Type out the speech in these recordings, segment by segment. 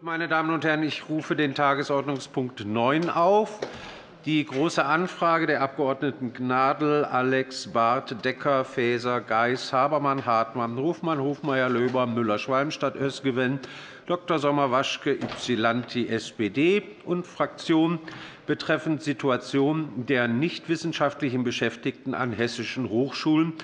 Meine Damen und Herren, ich rufe den Tagesordnungspunkt 9 auf. Die Große Anfrage der Abg. Gnadl, Alex, Barth, Decker, Faeser, Geis, Habermann, Hartmann, Hofmann, Hofmeier, Löber, Müller-Schwalmstadt, Özgewen, Dr. Sommer-Waschke, Ypsilanti, SPD und Fraktion betreffend Situation der nichtwissenschaftlichen Beschäftigten an hessischen Hochschulen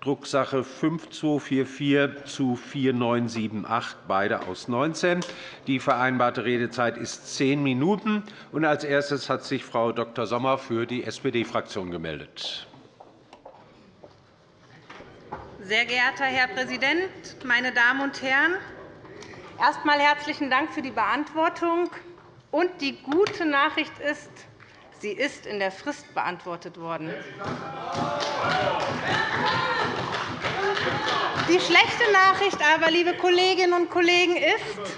Drucksache 5244 zu 4978, beide aus 19. Die vereinbarte Redezeit ist zehn Minuten. Als erstes hat sich Frau Dr. Sommer für die SPD-Fraktion gemeldet. Sehr geehrter Herr Präsident, meine Damen und Herren! Erst einmal herzlichen Dank für die Beantwortung. Und die gute Nachricht ist, sie ist in der Frist beantwortet worden. Die schlechte Nachricht aber, liebe Kolleginnen und Kollegen, ist,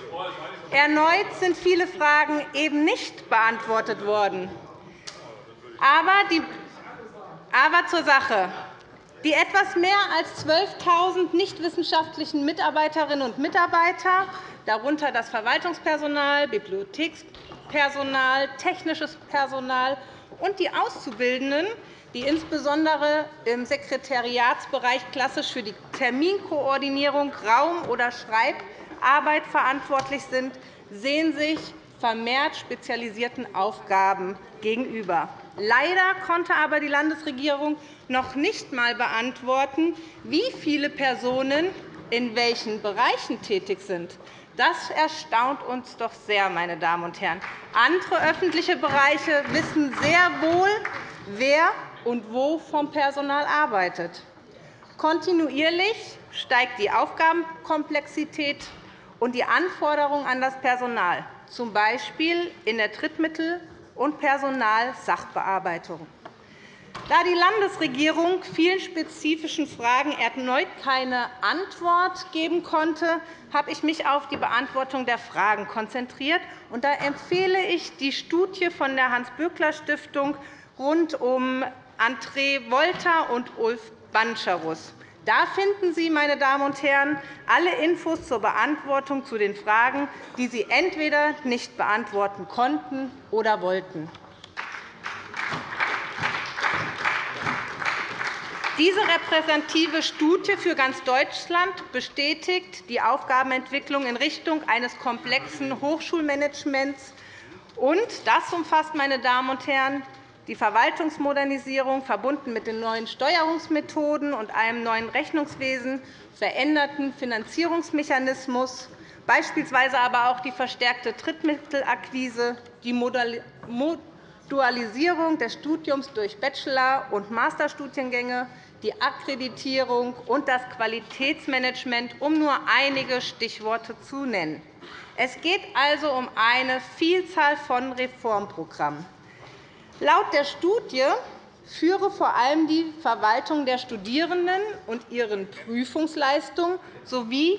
erneut sind viele Fragen eben nicht beantwortet worden. Aber, die, aber zur Sache. Die etwas mehr als 12.000 nichtwissenschaftlichen Mitarbeiterinnen und Mitarbeiter, darunter das Verwaltungspersonal, Bibliothekspersonal, technisches Personal und die Auszubildenden, die insbesondere im Sekretariatsbereich klassisch für die Terminkoordinierung, Raum- oder Schreibarbeit verantwortlich sind, sehen sich vermehrt spezialisierten Aufgaben gegenüber. Leider konnte aber die Landesregierung noch nicht einmal beantworten, wie viele Personen in welchen Bereichen tätig sind. Das erstaunt uns doch sehr, meine Damen und Herren. Andere öffentliche Bereiche wissen sehr wohl, wer und wo vom Personal arbeitet. Kontinuierlich steigt die Aufgabenkomplexität und die Anforderungen an das Personal, z. B. in der Drittmittel- und Personalsachbearbeitung. Da die Landesregierung vielen spezifischen Fragen erneut keine Antwort geben konnte, habe ich mich auf die Beantwortung der Fragen konzentriert. Da empfehle ich die Studie von der Hans-Böckler-Stiftung rund um André Wolter und Ulf Bancherus. Da finden Sie, meine Damen und Herren, alle Infos zur Beantwortung zu den Fragen, die Sie entweder nicht beantworten konnten oder wollten. Diese repräsentative Studie für ganz Deutschland bestätigt die Aufgabenentwicklung in Richtung eines komplexen Hochschulmanagements. Und das umfasst, meine Damen und Herren, die Verwaltungsmodernisierung, verbunden mit den neuen Steuerungsmethoden und einem neuen Rechnungswesen, veränderten Finanzierungsmechanismus, beispielsweise aber auch die verstärkte Drittmittelakquise, die Dualisierung des Studiums durch Bachelor- und Masterstudiengänge, die Akkreditierung und das Qualitätsmanagement, um nur einige Stichworte zu nennen. Es geht also um eine Vielzahl von Reformprogrammen. Laut der Studie führe vor allem die Verwaltung der Studierenden und ihren Prüfungsleistungen sowie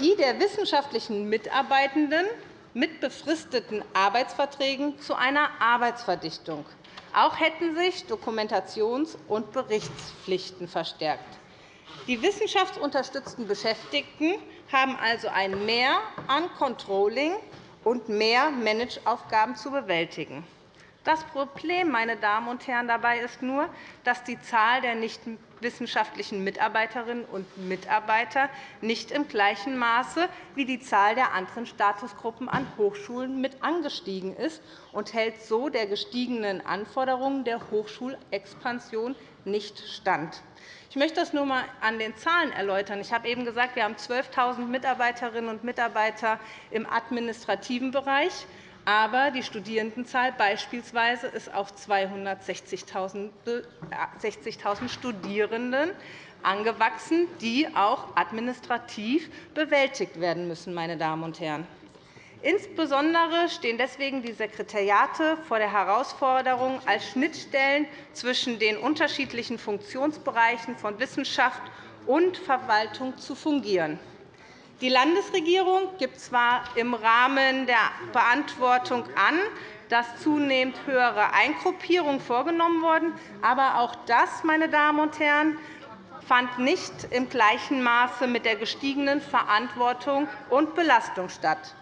die der wissenschaftlichen Mitarbeitenden mit befristeten Arbeitsverträgen zu einer Arbeitsverdichtung. Auch hätten sich Dokumentations- und Berichtspflichten verstärkt. Die wissenschaftsunterstützten Beschäftigten haben also ein Mehr an Controlling und mehr Manageaufgaben zu bewältigen. Das Problem meine Damen und Herren, dabei ist nur, dass die Zahl der nichtwissenschaftlichen Mitarbeiterinnen und Mitarbeiter nicht im gleichen Maße wie die Zahl der anderen Statusgruppen an Hochschulen mit angestiegen ist und hält so der gestiegenen Anforderungen der Hochschulexpansion nicht stand. Ich möchte das nur einmal an den Zahlen erläutern. Ich habe eben gesagt, wir haben 12.000 Mitarbeiterinnen und Mitarbeiter im administrativen Bereich. Aber die Studierendenzahl beispielsweise ist auf 260.000 Studierenden angewachsen, die auch administrativ bewältigt werden müssen. Meine Damen und Herren. Insbesondere stehen deswegen die Sekretariate vor der Herausforderung, als Schnittstellen zwischen den unterschiedlichen Funktionsbereichen von Wissenschaft und Verwaltung zu fungieren. Die Landesregierung gibt zwar im Rahmen der Beantwortung an, dass zunehmend höhere Eingruppierungen vorgenommen wurden, aber auch das, meine Damen und Herren, fand nicht im gleichen Maße mit der gestiegenen Verantwortung und Belastung statt.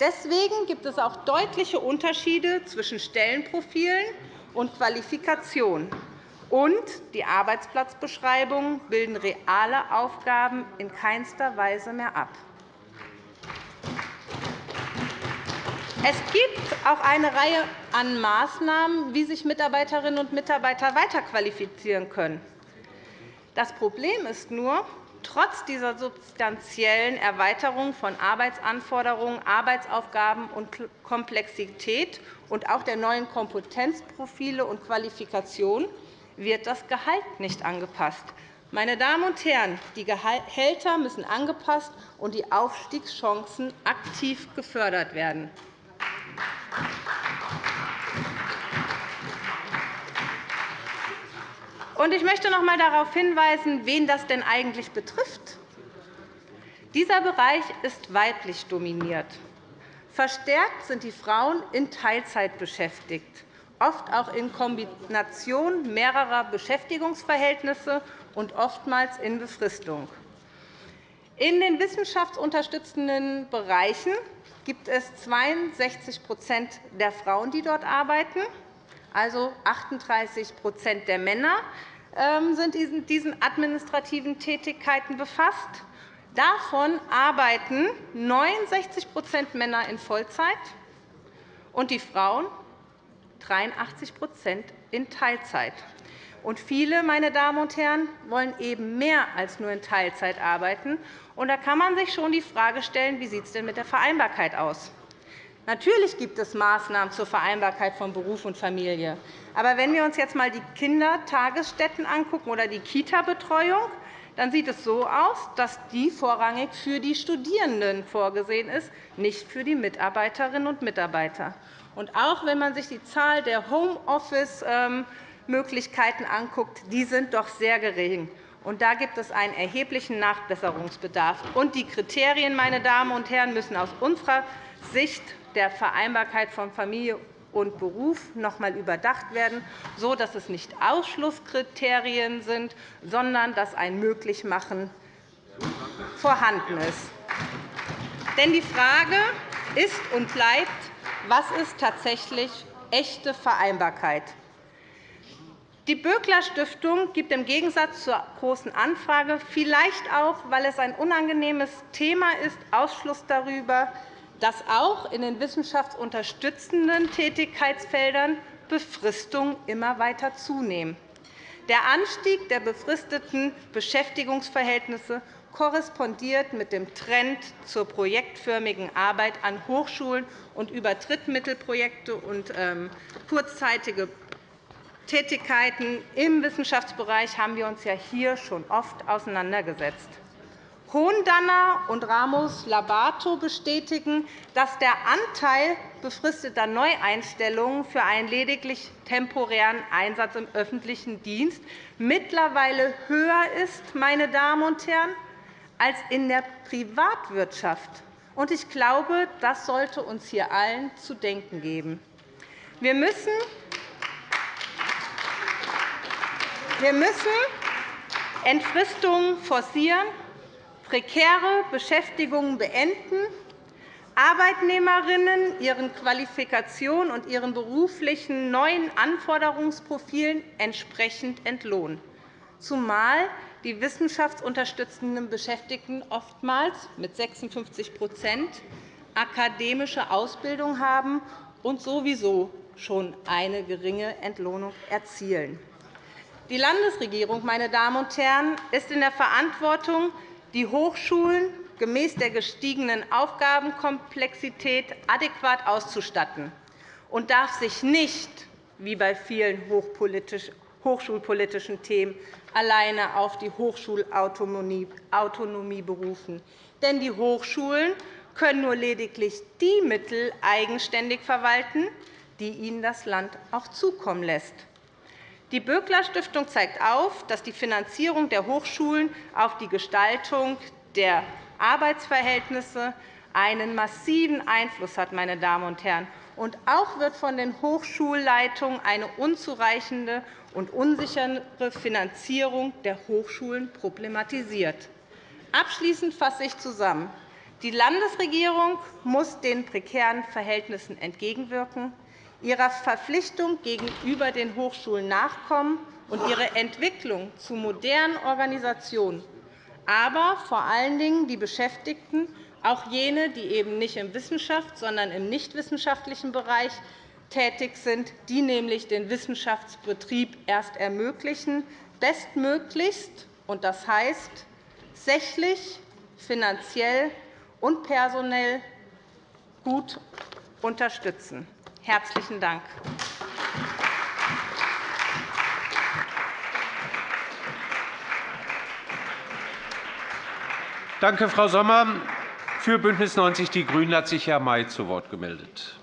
Deswegen gibt es auch deutliche Unterschiede zwischen Stellenprofilen und Qualifikation. Und die Arbeitsplatzbeschreibungen bilden reale Aufgaben in keinster Weise mehr ab. Es gibt auch eine Reihe an Maßnahmen, wie sich Mitarbeiterinnen und Mitarbeiter weiterqualifizieren können. Das Problem ist nur, trotz dieser substanziellen Erweiterung von Arbeitsanforderungen, Arbeitsaufgaben und Komplexität und auch der neuen Kompetenzprofile und Qualifikationen wird das Gehalt nicht angepasst. Meine Damen und Herren, die Gehälter müssen angepasst und die Aufstiegschancen aktiv gefördert werden. Ich möchte noch einmal darauf hinweisen, wen das denn eigentlich betrifft. Dieser Bereich ist weiblich dominiert. Verstärkt sind die Frauen in Teilzeit beschäftigt, oft auch in Kombination mehrerer Beschäftigungsverhältnisse und oftmals in Befristung. In den wissenschaftsunterstützenden Bereichen gibt es 62% der Frauen, die dort arbeiten. Also 38% der Männer ähm, sind in diesen administrativen Tätigkeiten befasst. Davon arbeiten 69% Männer in Vollzeit und die Frauen 83% in Teilzeit. Und viele, meine Damen und Herren, wollen eben mehr als nur in Teilzeit arbeiten. Und da kann man sich schon die Frage stellen, wie sieht es denn mit der Vereinbarkeit aus? Natürlich gibt es Maßnahmen zur Vereinbarkeit von Beruf und Familie. Aber wenn wir uns jetzt einmal die Kindertagesstätten angucken oder die Kita-Betreuung, dann sieht es so aus, dass die vorrangig für die Studierenden vorgesehen ist, nicht für die Mitarbeiterinnen und Mitarbeiter. Und auch wenn man sich die Zahl der Homeoffice ähm, Möglichkeiten anguckt, die sind doch sehr gering. Und da gibt es einen erheblichen Nachbesserungsbedarf. Und die Kriterien, meine Damen und Herren, müssen aus unserer Sicht der Vereinbarkeit von Familie und Beruf noch einmal überdacht werden, sodass es nicht Ausschlusskriterien sind, sondern dass ein Möglichmachen vorhanden ist. Denn die Frage ist und bleibt, was ist tatsächlich echte Vereinbarkeit? Die Böckler-Stiftung gibt im Gegensatz zur Großen Anfrage, vielleicht auch, weil es ein unangenehmes Thema ist, Ausschluss darüber, dass auch in den wissenschaftsunterstützenden Tätigkeitsfeldern Befristungen immer weiter zunehmen. Der Anstieg der befristeten Beschäftigungsverhältnisse korrespondiert mit dem Trend zur projektförmigen Arbeit an Hochschulen und über Drittmittelprojekte und ähm, kurzzeitige Tätigkeiten im Wissenschaftsbereich haben wir uns ja hier schon oft auseinandergesetzt. Hohendanner und Ramos-Labato bestätigen, dass der Anteil befristeter Neueinstellungen für einen lediglich temporären Einsatz im öffentlichen Dienst mittlerweile höher ist, meine Damen und Herren, als in der Privatwirtschaft. Ich glaube, das sollte uns hier allen zu denken geben. Wir müssen wir müssen Entfristungen forcieren, prekäre Beschäftigungen beenden, Arbeitnehmerinnen ihren Qualifikationen und ihren beruflichen neuen Anforderungsprofilen entsprechend entlohnen, zumal die wissenschaftsunterstützenden Beschäftigten oftmals mit 56% akademische Ausbildung haben und sowieso schon eine geringe Entlohnung erzielen. Die Landesregierung meine Damen und Herren, ist in der Verantwortung, die Hochschulen gemäß der gestiegenen Aufgabenkomplexität adäquat auszustatten und darf sich nicht, wie bei vielen hochschulpolitischen Themen, alleine auf die Hochschulautonomie berufen. Denn die Hochschulen können nur lediglich die Mittel eigenständig verwalten, die ihnen das Land auch zukommen lässt. Die Böckler-Stiftung zeigt auf, dass die Finanzierung der Hochschulen auf die Gestaltung der Arbeitsverhältnisse einen massiven Einfluss hat. Meine Damen und Herren. Und auch wird von den Hochschulleitungen eine unzureichende und unsichere Finanzierung der Hochschulen problematisiert. Abschließend fasse ich zusammen. Die Landesregierung muss den prekären Verhältnissen entgegenwirken, ihrer Verpflichtung gegenüber den Hochschulen nachkommen und ihre Entwicklung zu modernen Organisationen, aber vor allen Dingen die Beschäftigten, auch jene, die eben nicht im Wissenschafts-, sondern im nichtwissenschaftlichen Bereich tätig sind, die nämlich den Wissenschaftsbetrieb erst ermöglichen, bestmöglichst, und das heißt sächlich, finanziell und personell gut unterstützen. Herzlichen Dank. Danke, Frau Sommer. Für BÜNDNIS 90 die GRÜNEN hat sich Herr May zu Wort gemeldet.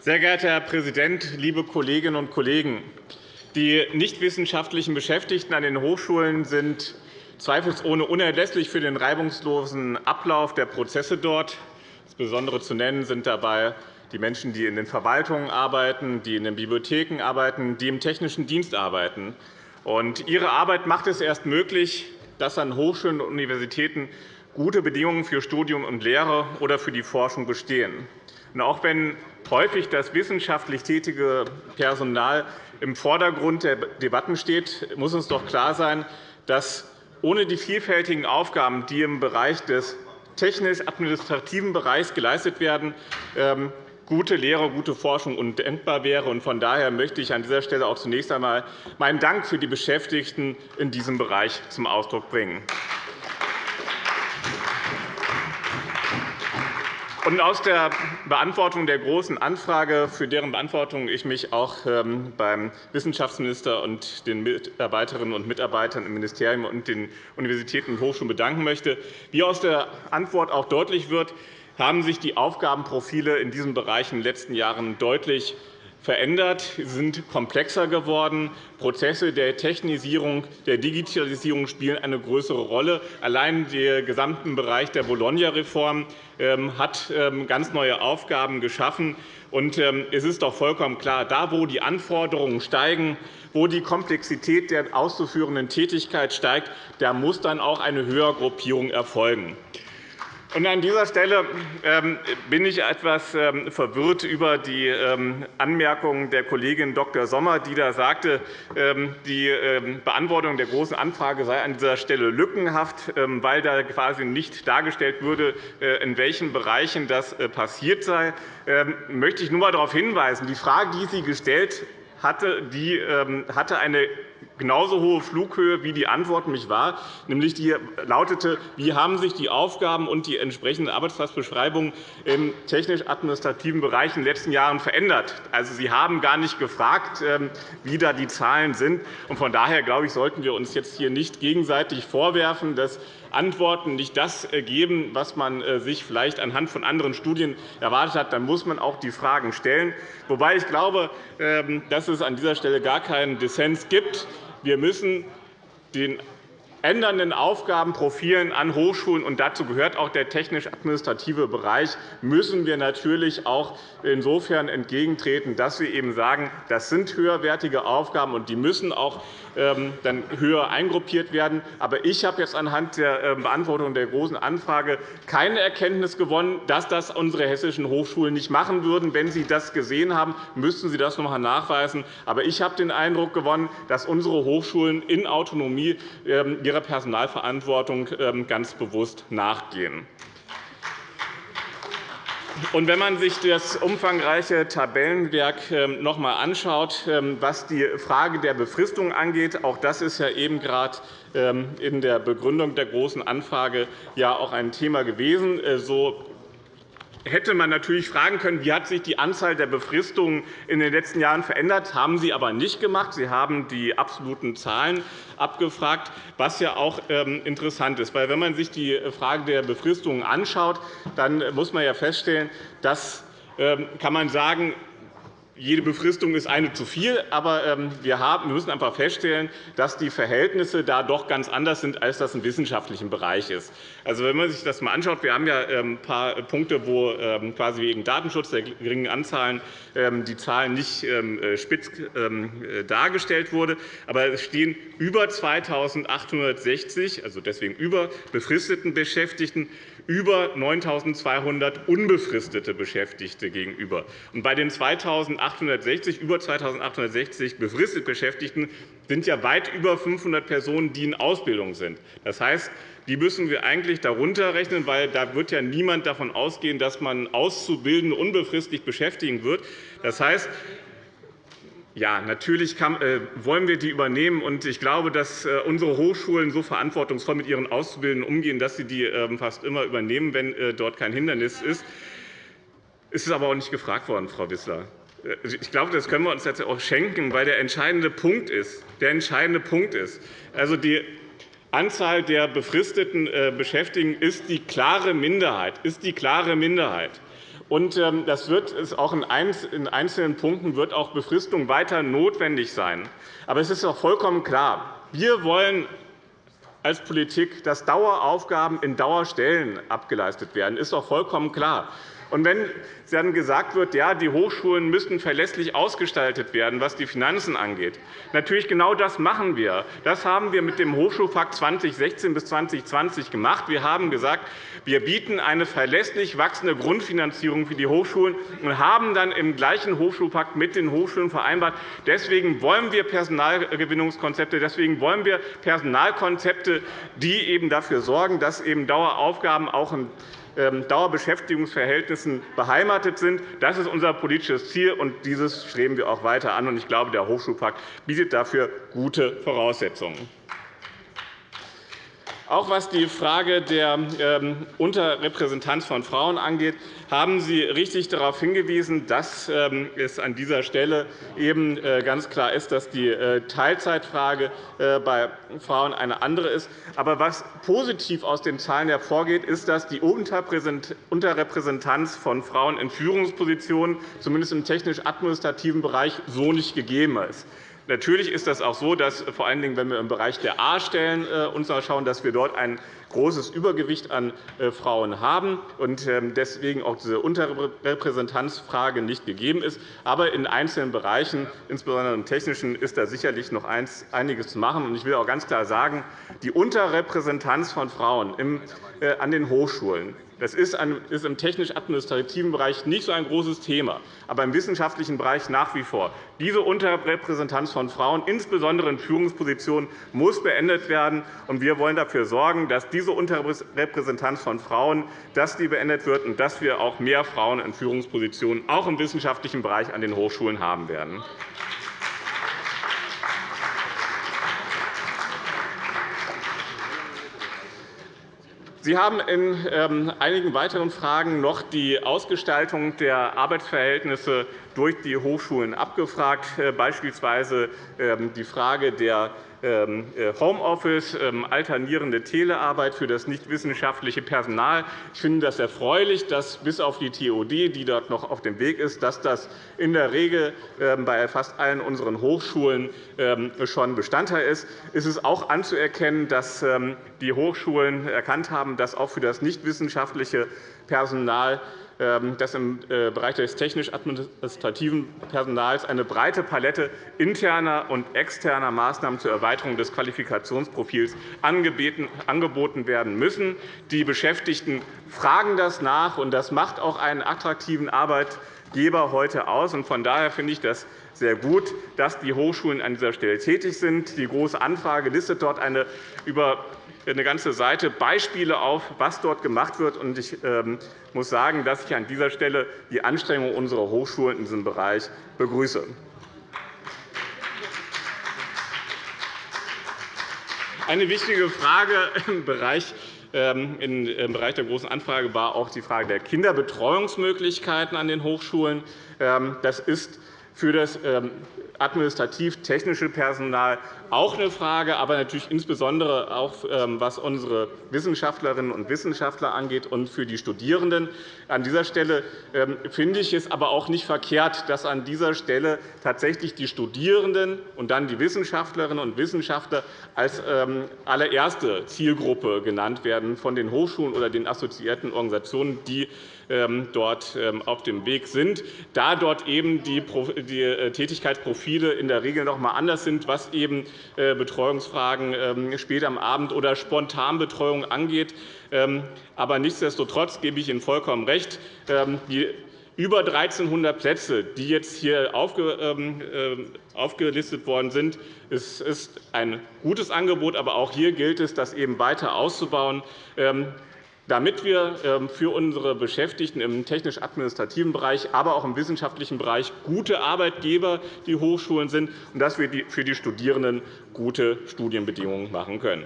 Sehr geehrter Herr Präsident, liebe Kolleginnen und Kollegen! Die nichtwissenschaftlichen Beschäftigten an den Hochschulen sind zweifelsohne unerlässlich für den reibungslosen Ablauf der Prozesse dort. Insbesondere zu nennen sind dabei die Menschen, die in den Verwaltungen arbeiten, die in den Bibliotheken arbeiten, die im technischen Dienst arbeiten. Und ihre Arbeit macht es erst möglich, dass an Hochschulen und Universitäten gute Bedingungen für Studium und Lehre oder für die Forschung bestehen. Und auch wenn häufig das wissenschaftlich tätige Personal im Vordergrund der Debatten steht, muss uns doch klar sein, dass ohne die vielfältigen Aufgaben, die im Bereich des technisch-administrativen Bereichs geleistet werden, ähm, gute Lehre, gute Forschung undenkbar wäre. Von daher möchte ich an dieser Stelle auch zunächst einmal meinen Dank für die Beschäftigten in diesem Bereich zum Ausdruck bringen. Und aus der Beantwortung der Großen Anfrage, für deren Beantwortung ich mich auch ähm, beim Wissenschaftsminister und den Mitarbeiterinnen und Mitarbeitern im Ministerium und den Universitäten und Hochschulen bedanken möchte, wie aus der Antwort auch deutlich wird, haben sich die Aufgabenprofile in diesem Bereich in den letzten Jahren deutlich verändert, sind komplexer geworden. Prozesse der Technisierung, der Digitalisierung spielen eine größere Rolle. Allein der gesamte Bereich der Bologna-Reform ähm, hat ähm, ganz neue Aufgaben geschaffen. Ähm, es ist doch vollkommen klar, da, wo die Anforderungen steigen, wo die Komplexität der auszuführenden Tätigkeit steigt, da muss dann auch eine Höhergruppierung erfolgen. An dieser Stelle ähm, bin ich etwas ähm, verwirrt über die ähm, Anmerkung der Kollegin Dr. Sommer, die da sagte, die Beantwortung der Großen Anfrage sei an dieser Stelle lückenhaft, weil da quasi nicht dargestellt würde, äh, in welchen Bereichen das äh, passiert sei. Ich möchte ich nur einmal darauf hinweisen, die Frage, die Sie gestellt hatte, die hatte eine genauso hohe Flughöhe, wie die Antwort mich war, nämlich die lautete, wie haben sich die Aufgaben und die entsprechenden Arbeitsplatzbeschreibungen im technisch-administrativen Bereich in den letzten Jahren verändert. Also, Sie haben gar nicht gefragt, ähm, wie da die Zahlen sind. Von daher glaube ich, sollten wir uns jetzt hier nicht gegenseitig vorwerfen, dass Antworten nicht das geben, was man äh, sich vielleicht anhand von anderen Studien erwartet hat. Dann muss man auch die Fragen stellen. Wobei ich glaube, ähm, dass es an dieser Stelle gar keinen Dissens gibt. Wir müssen den ändernden Aufgabenprofilen an Hochschulen, und dazu gehört auch der technisch-administrative Bereich, müssen wir natürlich auch insofern entgegentreten, dass wir eben sagen, das sind höherwertige Aufgaben, und die müssen auch dann höher eingruppiert werden. Aber ich habe jetzt anhand der ähm, Beantwortung der Großen Anfrage keine Erkenntnis gewonnen, dass das unsere hessischen Hochschulen nicht machen würden. Wenn Sie das gesehen haben, müssten Sie das noch einmal nachweisen. Aber ich habe den Eindruck gewonnen, dass unsere Hochschulen in Autonomie ähm, ihrer Personalverantwortung ganz bewusst nachgehen. Und wenn man sich das umfangreiche Tabellenwerk ähm, noch einmal anschaut, ähm, was die Frage der Befristung angeht, auch das ist ja eben gerade ähm, in der Begründung der Großen Anfrage ja auch ein Thema gewesen, äh, so hätte man natürlich fragen können, wie hat sich die Anzahl der Befristungen in den letzten Jahren verändert. Das haben Sie aber nicht gemacht. Sie haben die absoluten Zahlen abgefragt, was ja auch ähm, interessant ist. Weil, wenn man sich die Frage der Befristungen anschaut, dann muss man ja feststellen, dass ähm, kann man sagen, jede Befristung ist eine zu viel, aber ähm, wir müssen einfach feststellen, dass die Verhältnisse da doch ganz anders sind, als das im wissenschaftlichen Bereich ist. Also, wenn man sich das einmal anschaut, wir haben ja ein ähm, paar Punkte, wo ähm, quasi wegen Datenschutz der geringen Anzahlen die Zahlen nicht äh, spitz äh, dargestellt wurden. Aber es stehen über 2.860, also deswegen über befristeten Beschäftigten, über 9.200 unbefristete Beschäftigte gegenüber. Und bei den 2.860, über 2.860 befristet Beschäftigten sind ja weit über 500 Personen, die in Ausbildung sind. Das heißt, die müssen wir eigentlich darunter rechnen, weil da wird ja niemand davon ausgehen, dass man Auszubildende unbefristet beschäftigen wird. Das heißt, ja, natürlich kann, äh, wollen wir die übernehmen. Und ich glaube, dass äh, unsere Hochschulen so verantwortungsvoll mit ihren Auszubildenden umgehen, dass sie die äh, fast immer übernehmen, wenn äh, dort kein Hindernis ist. Es ist aber auch nicht gefragt worden, Frau Wissler. Äh, ich glaube, das können wir uns jetzt auch schenken, weil der entscheidende Punkt ist, der entscheidende Punkt ist, also die Anzahl der befristeten äh, Beschäftigten ist die klare Minderheit, ist die klare Minderheit. Und ähm, das wird auch in einzelnen Punkten wird auch Befristung weiter notwendig sein. Aber es ist auch vollkommen klar, wir wollen als Politik, dass Daueraufgaben in Dauerstellen abgeleistet werden. Das ist auch vollkommen klar. Und wenn dann gesagt wird, ja, die Hochschulen müssten verlässlich ausgestaltet werden, was die Finanzen angeht, natürlich genau das machen wir. Das haben wir mit dem Hochschulpakt 2016 bis 2020 gemacht. Wir haben gesagt, wir bieten eine verlässlich wachsende Grundfinanzierung für die Hochschulen und haben dann im gleichen Hochschulpakt mit den Hochschulen vereinbart, deswegen wollen wir Personalgewinnungskonzepte, deswegen wollen wir Personalkonzepte, die eben dafür sorgen, dass eben Daueraufgaben auch in ähm, Dauerbeschäftigungsverhältnissen beheimatet sind. Das ist unser politisches Ziel, und dieses streben wir auch weiter an. Ich glaube, der Hochschulpakt bietet dafür gute Voraussetzungen. Auch was die Frage der ähm, Unterrepräsentanz von Frauen angeht, haben Sie richtig darauf hingewiesen, dass ähm, es an dieser Stelle eben äh, ganz klar ist, dass die äh, Teilzeitfrage äh, bei Frauen eine andere ist. Aber was positiv aus den Zahlen hervorgeht, ist, dass die Unterrepräsentanz von Frauen in Führungspositionen, zumindest im technisch-administrativen Bereich, so nicht gegeben ist. Natürlich ist das auch so, dass vor allen Dingen, wenn wir im Bereich der A-Stellen äh, uns dass wir dort ein großes Übergewicht an äh, Frauen haben und ähm, deswegen auch diese Unterrepräsentanzfrage nicht gegeben ist. Aber in einzelnen Bereichen, insbesondere im Technischen, ist da sicherlich noch einiges zu machen. Ich will auch ganz klar sagen, die Unterrepräsentanz von Frauen äh, an den Hochschulen das ist im technisch-administrativen Bereich nicht so ein großes Thema, aber im wissenschaftlichen Bereich nach wie vor. Diese Unterrepräsentanz von Frauen, insbesondere in Führungspositionen, muss beendet werden. Wir wollen dafür sorgen, dass diese Unterrepräsentanz von Frauen dass die beendet wird und dass wir auch mehr Frauen in Führungspositionen auch im wissenschaftlichen Bereich an den Hochschulen haben werden. Sie haben in ähm, einigen weiteren Fragen noch die Ausgestaltung der Arbeitsverhältnisse durch die Hochschulen abgefragt, äh, beispielsweise ähm, die Frage der Homeoffice, ähm, alternierende Telearbeit für das nichtwissenschaftliche Personal. Ich finde das erfreulich, dass bis auf die TOD, die dort noch auf dem Weg ist, dass das in der Regel bei fast allen unseren Hochschulen schon Bestandteil ist. Es ist auch anzuerkennen, dass die Hochschulen erkannt haben, dass auch für das nichtwissenschaftliche Personal ähm, dass im äh, Bereich des technisch-administrativen Personals eine breite Palette interner und externer Maßnahmen zur Erweiterung des Qualifikationsprofils angeboten werden müssen. Die Beschäftigten fragen das nach, und das macht auch einen attraktiven Arbeitgeber heute aus. Von daher finde ich das sehr gut, dass die Hochschulen an dieser Stelle tätig sind. Die Große Anfrage listet dort eine über eine ganze Seite Beispiele auf, was dort gemacht wird. Ich ähm, muss sagen, dass ich an dieser Stelle die Anstrengungen unserer Hochschulen in diesem Bereich begrüße. Eine wichtige Frage im Bereich ähm, im Bereich der Großen Anfrage war auch die Frage der Kinderbetreuungsmöglichkeiten an den Hochschulen. Ähm, das ist für das administrativ-technische Personal auch eine Frage, aber natürlich insbesondere auch, ähm, was unsere Wissenschaftlerinnen und Wissenschaftler angeht und für die Studierenden. An dieser Stelle ähm, finde ich es aber auch nicht verkehrt, dass an dieser Stelle tatsächlich die Studierenden und dann die Wissenschaftlerinnen und Wissenschaftler als ähm, allererste Zielgruppe genannt werden von den Hochschulen oder den assoziierten Organisationen, die dort auf dem Weg sind, da dort eben die äh, Tätigkeitsprofile in der Regel noch einmal anders sind, was eben Betreuungsfragen ähm, später am Abend oder Spontanbetreuung angeht. Aber nichtsdestotrotz gebe ich Ihnen vollkommen recht. Die über 1.300 Plätze, die jetzt hier aufgelistet worden sind, ist ein gutes Angebot. Aber auch hier gilt es, das eben weiter auszubauen damit wir ähm, für unsere Beschäftigten im technisch-administrativen Bereich, aber auch im wissenschaftlichen Bereich gute Arbeitgeber die Hochschulen sind und dass wir für die Studierenden gute Studienbedingungen machen können.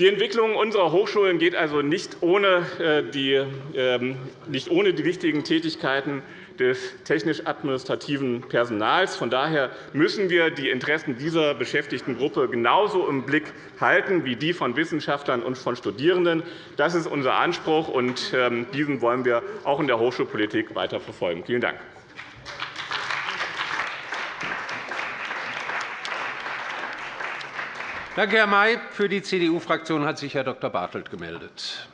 Die Entwicklung unserer Hochschulen geht also nicht ohne äh, die, ähm, nicht ohne die wichtigen Tätigkeiten des technisch-administrativen Personals. Von daher müssen wir die Interessen dieser Beschäftigtengruppe genauso im Blick halten wie die von Wissenschaftlern und von Studierenden. Das ist unser Anspruch, und ähm, diesen wollen wir auch in der Hochschulpolitik weiter verfolgen. Vielen Dank. Danke, Herr May. Für die CDU-Fraktion hat sich Herr Dr. Bartelt gemeldet.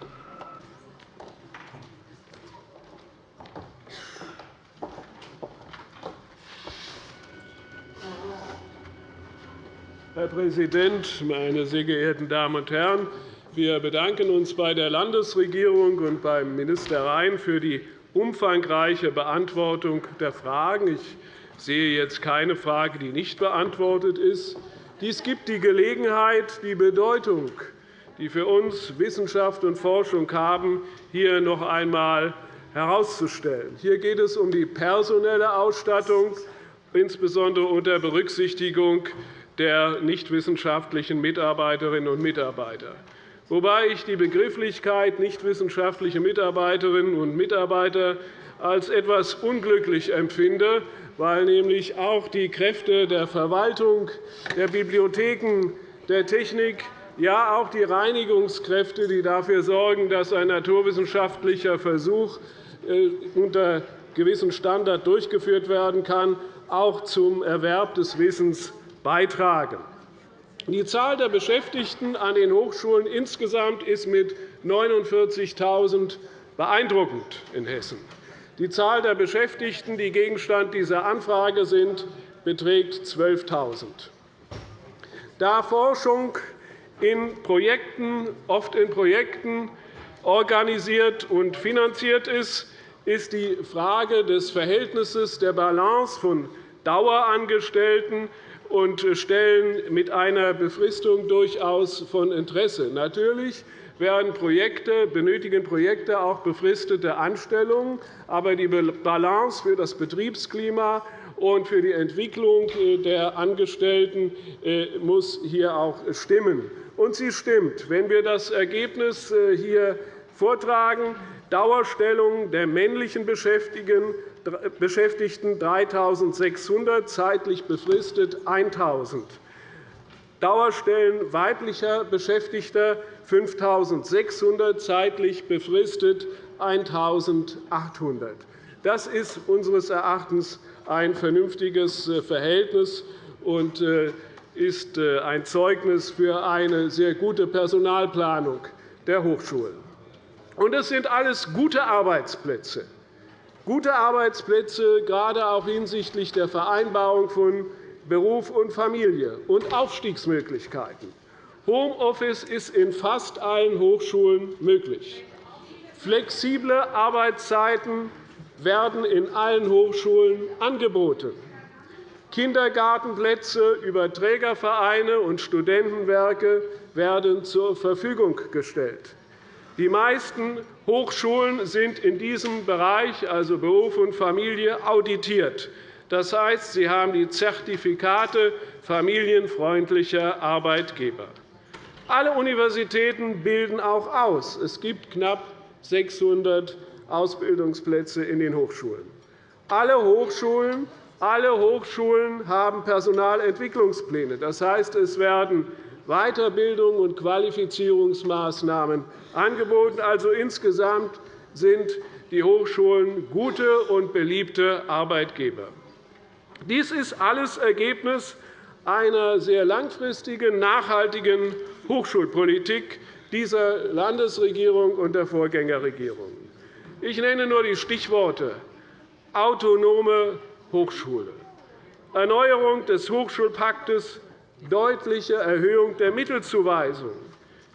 Präsident, meine sehr geehrten Damen und Herren! Wir bedanken uns bei der Landesregierung und beim Minister Rhein für die umfangreiche Beantwortung der Fragen. Ich sehe jetzt keine Frage, die nicht beantwortet ist. Dies gibt die Gelegenheit, die Bedeutung, die für uns Wissenschaft und Forschung haben, hier noch einmal herauszustellen. Hier geht es um die personelle Ausstattung, insbesondere unter Berücksichtigung der nichtwissenschaftlichen Mitarbeiterinnen und Mitarbeiter. Wobei ich die Begrifflichkeit nichtwissenschaftliche Mitarbeiterinnen und Mitarbeiter als etwas unglücklich empfinde, weil nämlich auch die Kräfte der Verwaltung, der Bibliotheken, der Technik, ja auch die Reinigungskräfte, die dafür sorgen, dass ein naturwissenschaftlicher Versuch äh, unter gewissen Standard durchgeführt werden kann, auch zum Erwerb des Wissens beitragen. Die Zahl der Beschäftigten an den Hochschulen insgesamt ist mit 49.000 beeindruckend in Hessen. Die Zahl der Beschäftigten, die Gegenstand dieser Anfrage sind, beträgt 12.000. Da Forschung in Projekten, oft in Projekten organisiert und finanziert ist, ist die Frage des Verhältnisses der Balance von Dauerangestellten und Stellen mit einer Befristung durchaus von Interesse. Natürlich Projekte, benötigen Projekte auch befristete Anstellungen. Aber die Balance für das Betriebsklima und für die Entwicklung der Angestellten äh, muss hier auch stimmen. Und sie stimmt. Wenn wir das Ergebnis äh, hier vortragen, Dauerstellung der männlichen Beschäftigten Beschäftigten 3.600, zeitlich befristet 1.000. Dauerstellen weiblicher Beschäftigter 5.600, zeitlich befristet 1.800. Das ist unseres Erachtens ein vernünftiges äh, Verhältnis und äh, ist äh, ein Zeugnis für eine sehr gute Personalplanung der Hochschulen. Es sind alles gute Arbeitsplätze gute Arbeitsplätze, gerade auch hinsichtlich der Vereinbarung von Beruf und Familie und Aufstiegsmöglichkeiten. Homeoffice ist in fast allen Hochschulen möglich. Flexible Arbeitszeiten werden in allen Hochschulen angeboten. Kindergartenplätze über Trägervereine und Studentenwerke werden zur Verfügung gestellt. Die meisten Hochschulen sind in diesem Bereich, also Beruf und Familie, auditiert. Das heißt, sie haben die Zertifikate familienfreundlicher Arbeitgeber. Alle Universitäten bilden auch aus. Es gibt knapp 600 Ausbildungsplätze in den Hochschulen. Alle Hochschulen Alle Hochschulen haben Personalentwicklungspläne. Das heißt, es werden Weiterbildung und Qualifizierungsmaßnahmen angeboten. Also insgesamt sind die Hochschulen gute und beliebte Arbeitgeber. Dies ist alles Ergebnis einer sehr langfristigen, nachhaltigen Hochschulpolitik dieser Landesregierung und der Vorgängerregierung. Ich nenne nur die Stichworte autonome Hochschule, Erneuerung des Hochschulpaktes, deutliche Erhöhung der Mittelzuweisung.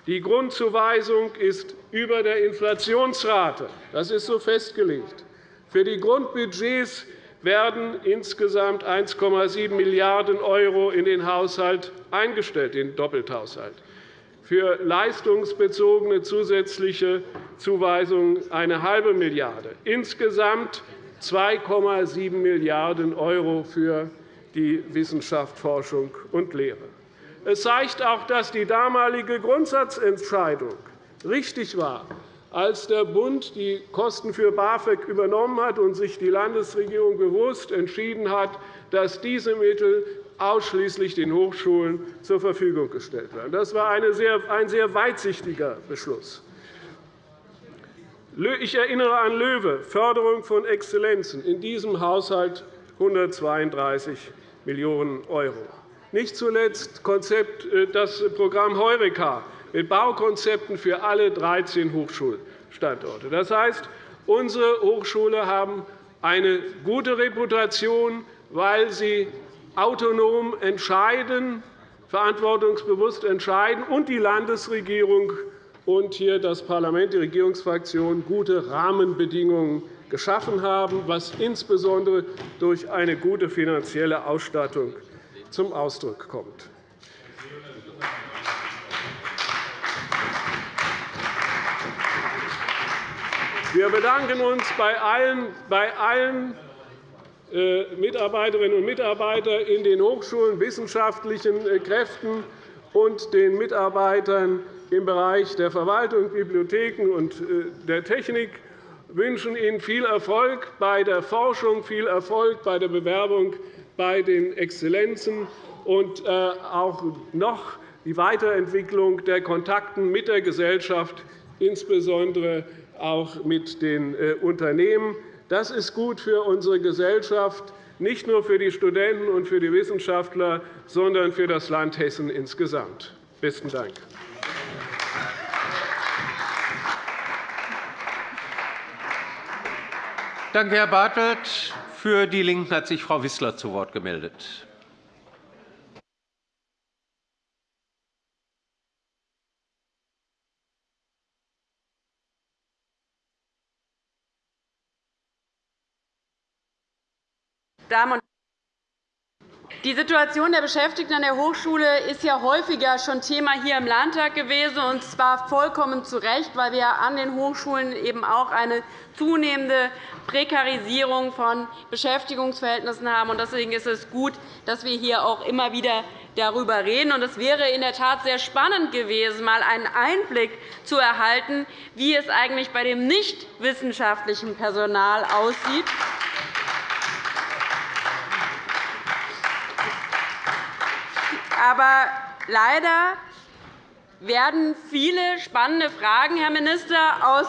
Die Grundzuweisung ist über der Inflationsrate. Das ist so festgelegt. Für die Grundbudgets werden insgesamt 1,7 Milliarden € in den Haushalt eingestellt, den Doppelthaushalt. Für leistungsbezogene zusätzliche Zuweisungen eine halbe Milliarde. Insgesamt 2,7 Milliarden € für die Wissenschaft, Forschung und Lehre. Es zeigt auch, dass die damalige Grundsatzentscheidung richtig war, als der Bund die Kosten für BAföG übernommen hat und sich die Landesregierung bewusst entschieden hat, dass diese Mittel ausschließlich den Hochschulen zur Verfügung gestellt werden. Das war ein sehr weitsichtiger Beschluss. Ich erinnere an LOEWE, Förderung von Exzellenzen, in diesem Haushalt 132 Millionen €. Nicht zuletzt äh, das Programm Heureka mit Baukonzepten für alle 13 Hochschulstandorte. Das heißt, unsere Hochschulen haben eine gute Reputation, weil sie autonom entscheiden, verantwortungsbewusst entscheiden und die Landesregierung und hier das Parlament, die Regierungsfraktionen, gute Rahmenbedingungen geschaffen haben, was insbesondere durch eine gute finanzielle Ausstattung zum Ausdruck kommt. Wir bedanken uns bei allen, bei allen äh, Mitarbeiterinnen und Mitarbeitern in den Hochschulen, wissenschaftlichen äh, Kräften und den Mitarbeitern im Bereich der Verwaltung, Bibliotheken und äh, der Technik wünschen Ihnen viel Erfolg bei der Forschung, viel Erfolg bei der Bewerbung bei den Exzellenzen und auch noch die Weiterentwicklung der Kontakten mit der Gesellschaft, insbesondere auch mit den äh, Unternehmen. Das ist gut für unsere Gesellschaft, nicht nur für die Studenten und für die Wissenschaftler, sondern für das Land Hessen insgesamt. – Besten Dank. Danke, Herr Bartelt. Für die LINKEN hat sich Frau Wissler zu Wort gemeldet. Damen und die Situation der Beschäftigten an der Hochschule ist ja häufiger schon Thema hier im Landtag gewesen, und zwar vollkommen zu Recht, weil wir an den Hochschulen eben auch eine zunehmende Prekarisierung von Beschäftigungsverhältnissen haben. Deswegen ist es gut, dass wir hier auch immer wieder darüber reden. Es wäre in der Tat sehr spannend gewesen, einmal einen Einblick zu erhalten, wie es eigentlich bei dem nicht wissenschaftlichen Personal aussieht. Aber leider werden viele spannende Fragen, Herr Minister, aus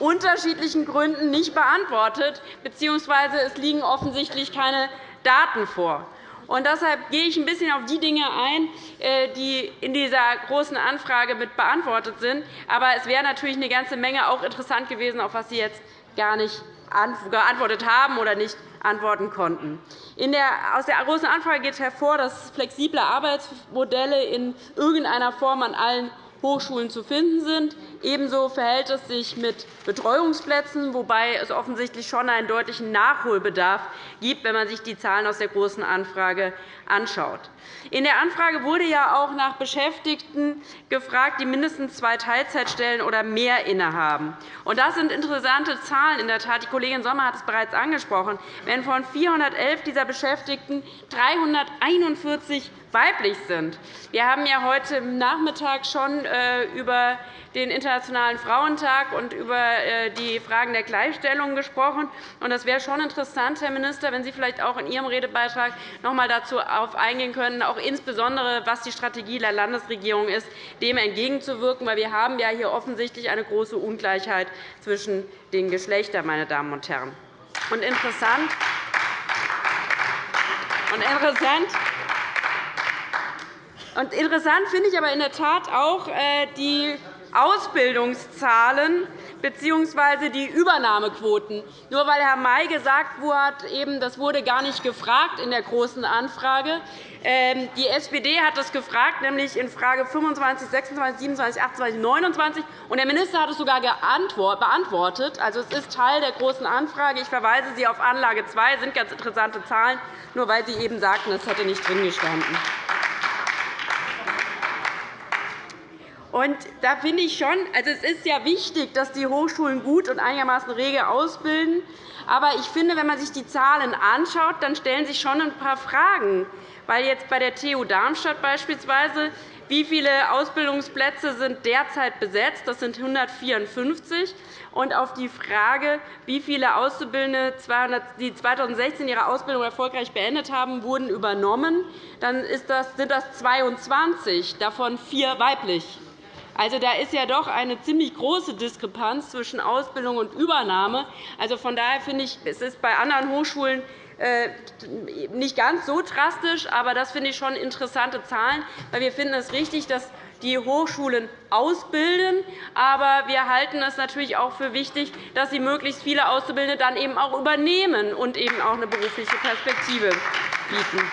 unterschiedlichen Gründen nicht beantwortet, bzw. es liegen offensichtlich keine Daten vor. Und deshalb gehe ich ein bisschen auf die Dinge ein, äh, die in dieser Großen Anfrage mit beantwortet sind. Aber es wäre natürlich eine ganze Menge auch interessant gewesen, auf was Sie jetzt gar nicht geantwortet haben oder nicht antworten konnten. Aus der Großen Anfrage geht hervor, dass flexible Arbeitsmodelle in irgendeiner Form an allen Hochschulen zu finden sind. Ebenso verhält es sich mit Betreuungsplätzen, wobei es offensichtlich schon einen deutlichen Nachholbedarf gibt, wenn man sich die Zahlen aus der Großen Anfrage anschaut. In der Anfrage wurde ja auch nach Beschäftigten gefragt, die mindestens zwei Teilzeitstellen oder mehr innehaben. Das sind interessante Zahlen. In der Tat, die Kollegin Sommer hat es bereits angesprochen. Wenn von 411 dieser Beschäftigten 341 weiblich sind. Wir haben ja heute Nachmittag schon äh, über den Internationalen Frauentag und über äh, die Fragen der Gleichstellung gesprochen. Es wäre schon interessant, Herr Minister, wenn Sie vielleicht auch in Ihrem Redebeitrag noch einmal darauf eingehen können, auch insbesondere was die Strategie der Landesregierung ist, dem entgegenzuwirken. Weil wir haben ja hier offensichtlich eine große Ungleichheit zwischen den Geschlechtern, meine Damen und Herren. Und interessant, und interessant und interessant finde ich aber in der Tat auch äh, die Ausbildungszahlen bzw. die Übernahmequoten. Nur weil Herr May gesagt hat, das wurde gar nicht gefragt in der Großen Anfrage. Ähm, die SPD hat das gefragt, nämlich in Frage 25, 26, 27, 28, 29. Und der Minister hat es sogar beantwortet. Also, es ist Teil der Großen Anfrage. Ich verweise Sie auf Anlage 2. Das sind ganz interessante Zahlen, nur weil Sie eben sagten, es hätte nicht drin gestanden. Und da finde ich schon, also es ist ja wichtig, dass die Hochschulen gut und einigermaßen rege ausbilden. Aber ich finde, wenn man sich die Zahlen anschaut, dann stellen sich schon ein paar Fragen. Weil jetzt bei der TU Darmstadt beispielsweise wie viele Ausbildungsplätze sind derzeit besetzt? Das sind 154. Und auf die Frage, wie viele Auszubildende, die 2016 ihre Ausbildung erfolgreich beendet haben, wurden übernommen, dann sind das 22, davon vier weiblich. Also, da ist ja doch eine ziemlich große Diskrepanz zwischen Ausbildung und Übernahme. Also, von daher finde ich, es ist bei anderen Hochschulen äh, nicht ganz so drastisch, aber das finde ich schon interessante Zahlen. Weil wir finden es richtig, dass die Hochschulen ausbilden. Aber wir halten es natürlich auch für wichtig, dass sie möglichst viele Auszubildende dann eben auch übernehmen und eben auch eine berufliche Perspektive bieten.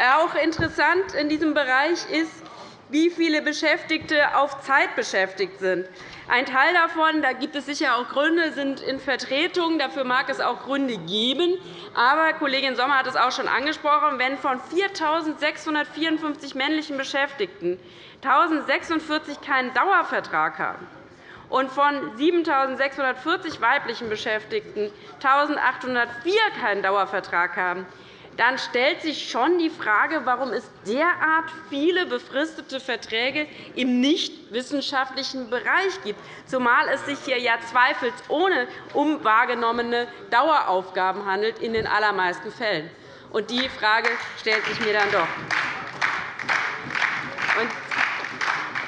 Auch interessant in diesem Bereich ist, wie viele Beschäftigte auf Zeit beschäftigt sind. Ein Teil davon, da gibt es sicher auch Gründe, sind in Vertretung. Dafür mag es auch Gründe geben. Aber Kollegin Sommer hat es auch schon angesprochen. Wenn von 4.654 männlichen Beschäftigten 1.046 keinen Dauervertrag haben und von 7.640 weiblichen Beschäftigten 1.804 keinen Dauervertrag haben, dann stellt sich schon die Frage, warum es derart viele befristete Verträge im nichtwissenschaftlichen Bereich gibt, zumal es sich hier ja zweifelsohne um wahrgenommene Daueraufgaben handelt, in den allermeisten Fällen. Und die Frage stellt sich mir dann doch.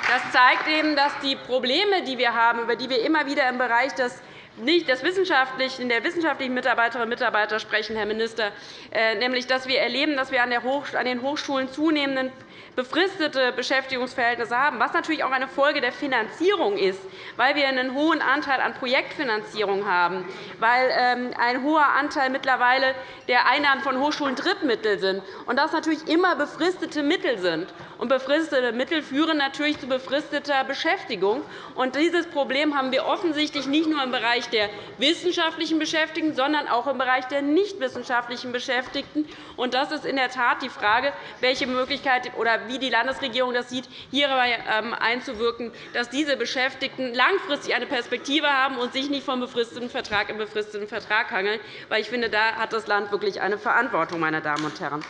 Das zeigt eben, dass die Probleme, die wir haben, über die wir immer wieder im Bereich des nicht das wissenschaftlichen, der wissenschaftlichen Mitarbeiterinnen und Mitarbeiter sprechen, Herr Minister, äh, nämlich dass wir erleben, dass wir an den Hochschulen zunehmenden befristete Beschäftigungsverhältnisse haben, was natürlich auch eine Folge der Finanzierung ist, weil wir einen hohen Anteil an Projektfinanzierung haben, weil ähm, ein hoher Anteil mittlerweile der Einnahmen von Hochschulen Drittmittel sind und das natürlich immer befristete Mittel sind. Und befristete Mittel führen natürlich zu befristeter Beschäftigung. Und dieses Problem haben wir offensichtlich nicht nur im Bereich der wissenschaftlichen Beschäftigten, sondern auch im Bereich der nichtwissenschaftlichen Beschäftigten. Und das ist in der Tat die Frage, welche Möglichkeit oder wie die Landesregierung das sieht, hierbei ähm, einzuwirken, dass diese Beschäftigten langfristig eine Perspektive haben und sich nicht vom befristeten Vertrag im befristeten Vertrag hangeln. Weil ich finde, da hat das Land wirklich eine Verantwortung, meine Damen und Herren.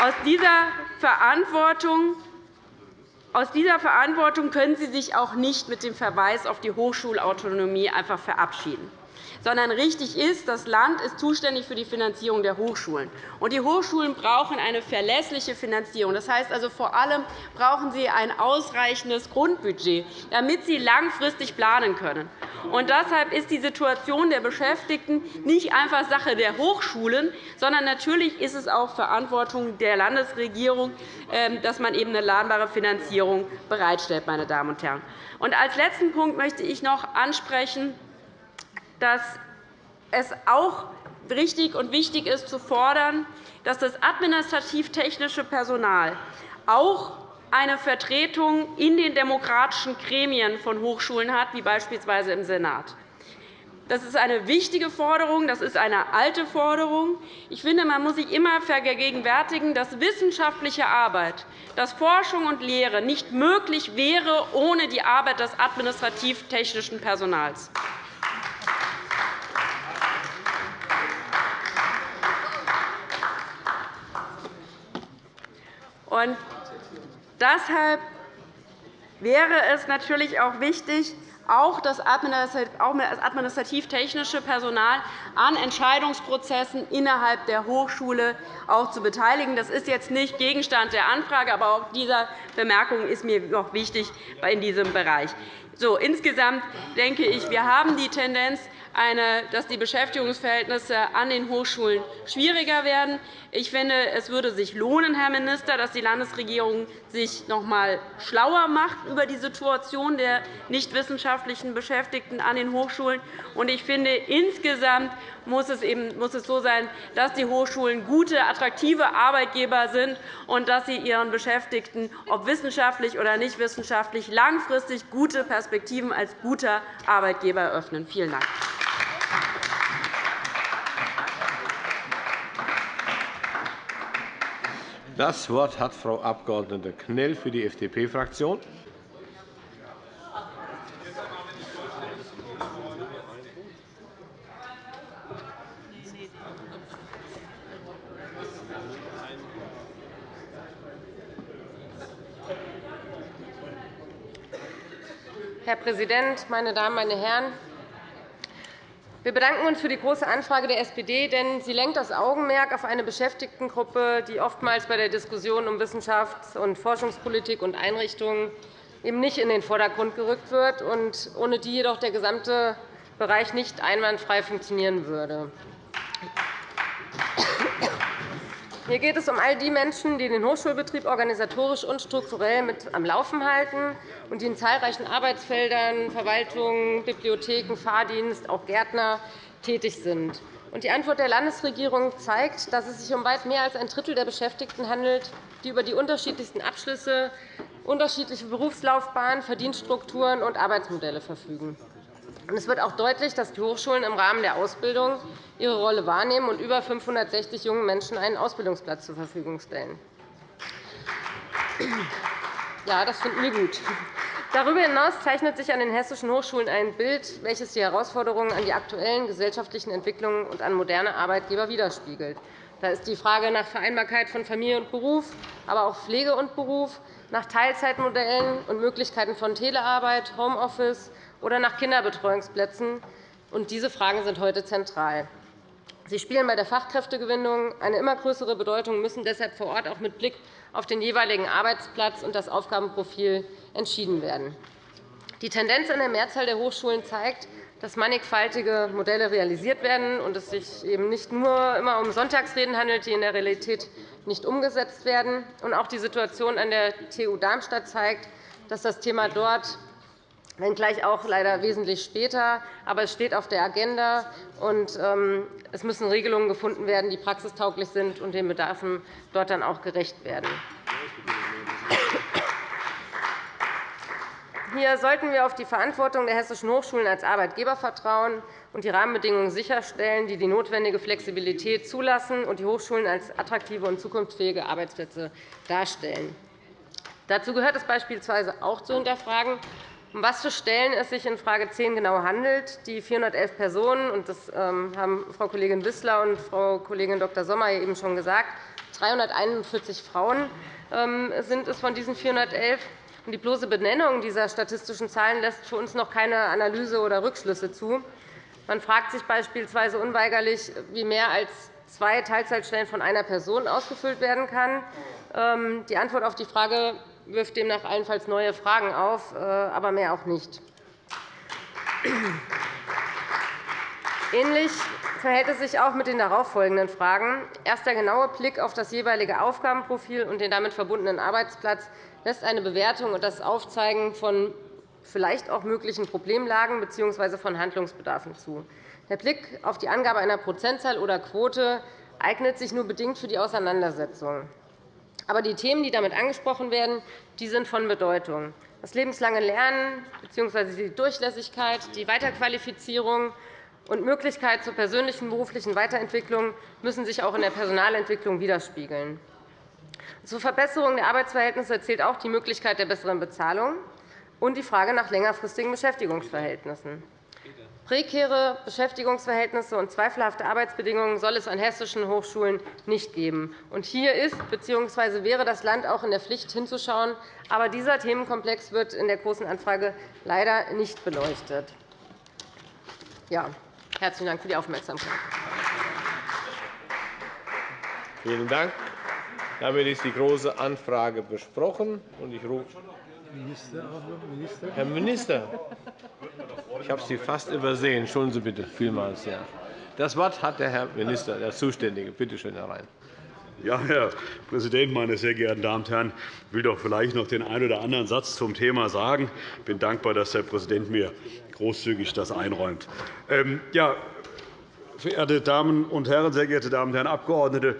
Aus dieser Verantwortung aus dieser Verantwortung können Sie sich auch nicht mit dem Verweis auf die Hochschulautonomie einfach verabschieden sondern richtig ist, das Land ist zuständig für die Finanzierung der Hochschulen. Und die Hochschulen brauchen eine verlässliche Finanzierung. Das heißt also, vor allem brauchen sie ein ausreichendes Grundbudget, damit sie langfristig planen können. Und deshalb ist die Situation der Beschäftigten nicht einfach Sache der Hochschulen, sondern natürlich ist es auch Verantwortung der Landesregierung, ähm, dass man eben eine planbare Finanzierung bereitstellt. Meine Damen und Herren. Und als letzten Punkt möchte ich noch ansprechen, dass es auch richtig und wichtig ist, zu fordern, dass das administrativ-technische Personal auch eine Vertretung in den demokratischen Gremien von Hochschulen hat, wie beispielsweise im Senat. Das ist eine wichtige Forderung, das ist eine alte Forderung. Ich finde, man muss sich immer vergegenwärtigen, dass wissenschaftliche Arbeit, dass Forschung und Lehre nicht möglich wäre ohne die Arbeit des administrativ-technischen Personals. Und deshalb wäre es natürlich auch wichtig, auch das administrativ-technische Personal an Entscheidungsprozessen innerhalb der Hochschule auch zu beteiligen. Das ist jetzt nicht Gegenstand der Anfrage, aber auch diese Bemerkung ist mir noch wichtig in diesem Bereich. So, insgesamt denke ich, wir haben die Tendenz, dass die Beschäftigungsverhältnisse an den Hochschulen schwieriger werden. Ich finde, es würde sich lohnen, Herr Minister, dass die Landesregierung sich noch einmal schlauer macht über die Situation der nichtwissenschaftlichen Beschäftigten an den Hochschulen. Ich finde, insgesamt muss es, eben, muss es so sein, dass die Hochschulen gute, attraktive Arbeitgeber sind und dass sie ihren Beschäftigten, ob wissenschaftlich oder nicht wissenschaftlich, langfristig gute Perspektiven als guter Arbeitgeber eröffnen. Vielen Dank. Das Wort hat Frau Abg. Knell für die FDP-Fraktion. Herr Präsident, meine Damen, meine Herren! Wir bedanken uns für die Große Anfrage der SPD, denn sie lenkt das Augenmerk auf eine Beschäftigtengruppe, die oftmals bei der Diskussion um Wissenschafts- und Forschungspolitik und Einrichtungen eben nicht in den Vordergrund gerückt wird und ohne die jedoch der gesamte Bereich nicht einwandfrei funktionieren würde. Hier geht es um all die Menschen, die den Hochschulbetrieb organisatorisch und strukturell mit am Laufen halten und die in zahlreichen Arbeitsfeldern, Verwaltung, Bibliotheken, Fahrdienst, auch Gärtner tätig sind. Die Antwort der Landesregierung zeigt, dass es sich um weit mehr als ein Drittel der Beschäftigten handelt, die über die unterschiedlichsten Abschlüsse, unterschiedliche Berufslaufbahnen, Verdienststrukturen und Arbeitsmodelle verfügen. Es wird auch deutlich, dass die Hochschulen im Rahmen der Ausbildung ihre Rolle wahrnehmen und über 560 jungen Menschen einen Ausbildungsplatz zur Verfügung stellen. Ja, das finden wir gut. Darüber hinaus zeichnet sich an den hessischen Hochschulen ein Bild, welches die Herausforderungen an die aktuellen gesellschaftlichen Entwicklungen und an moderne Arbeitgeber widerspiegelt. Da ist die Frage nach Vereinbarkeit von Familie und Beruf, aber auch Pflege und Beruf, nach Teilzeitmodellen und Möglichkeiten von Telearbeit, Homeoffice, oder nach Kinderbetreuungsplätzen. diese Fragen sind heute zentral. Sie spielen bei der Fachkräftegewinnung eine immer größere Bedeutung und müssen deshalb vor Ort auch mit Blick auf den jeweiligen Arbeitsplatz und das Aufgabenprofil entschieden werden. Die Tendenz in der Mehrzahl der Hochschulen zeigt, dass mannigfaltige Modelle realisiert werden und es sich eben nicht nur immer um Sonntagsreden handelt, die in der Realität nicht umgesetzt werden. Auch die Situation an der TU Darmstadt zeigt, dass das Thema dort wenngleich auch leider wesentlich später. Aber es steht auf der Agenda, und ähm, es müssen Regelungen gefunden werden, die praxistauglich sind und den Bedarfen dort dann auch gerecht werden. Hier sollten wir auf die Verantwortung der hessischen Hochschulen als Arbeitgeber vertrauen und die Rahmenbedingungen sicherstellen, die die notwendige Flexibilität zulassen und die Hochschulen als attraktive und zukunftsfähige Arbeitsplätze darstellen. Dazu gehört es beispielsweise auch zu hinterfragen, um was für Stellen es sich in Frage 10 genau handelt. Die 411 Personen, und das ähm, haben Frau Kollegin Wissler und Frau Kollegin Dr. Sommer eben schon gesagt, 341 Frauen ähm, sind es von diesen 411. Die bloße Benennung dieser statistischen Zahlen lässt für uns noch keine Analyse oder Rückschlüsse zu. Man fragt sich beispielsweise unweigerlich, wie mehr als zwei Teilzeitstellen von einer Person ausgefüllt werden kann. Ähm, die Antwort auf die Frage wirft demnach allenfalls neue Fragen auf, äh, aber mehr auch nicht. Ähnlich verhält es sich auch mit den darauffolgenden Fragen. Erst der genaue Blick auf das jeweilige Aufgabenprofil und den damit verbundenen Arbeitsplatz lässt eine Bewertung und das Aufzeigen von vielleicht auch möglichen Problemlagen bzw. von Handlungsbedarfen zu. Der Blick auf die Angabe einer Prozentzahl oder Quote eignet sich nur bedingt für die Auseinandersetzung. Aber die Themen, die damit angesprochen werden, sind von Bedeutung. Das lebenslange Lernen bzw. die Durchlässigkeit, die Weiterqualifizierung und Möglichkeit zur persönlichen beruflichen Weiterentwicklung müssen sich auch in der Personalentwicklung widerspiegeln. Zur Verbesserung der Arbeitsverhältnisse zählt auch die Möglichkeit der besseren Bezahlung und die Frage nach längerfristigen Beschäftigungsverhältnissen. Prekäre Beschäftigungsverhältnisse und zweifelhafte Arbeitsbedingungen soll es an hessischen Hochschulen nicht geben. hier ist bzw. wäre das Land auch in der Pflicht, hinzuschauen. Aber dieser Themenkomplex wird in der Großen Anfrage leider nicht beleuchtet. Ja, herzlichen Dank für die Aufmerksamkeit. Vielen Dank. Damit ist die Große Anfrage besprochen. Ich rufe Herr Minister, ich habe Sie fast übersehen. Entschuldigen Sie bitte vielmals. Ja. Das Wort hat der Herr Minister, der Zuständige. Bitte schön, Herr Rhein. Ja, Herr Präsident, meine sehr geehrten Damen und Herren! Ich will doch vielleicht noch den einen oder anderen Satz zum Thema sagen. Ich bin dankbar, dass der Präsident mir großzügig das einräumt. Ähm, ja, verehrte Damen und Herren, sehr geehrte Damen und Herren Abgeordnete!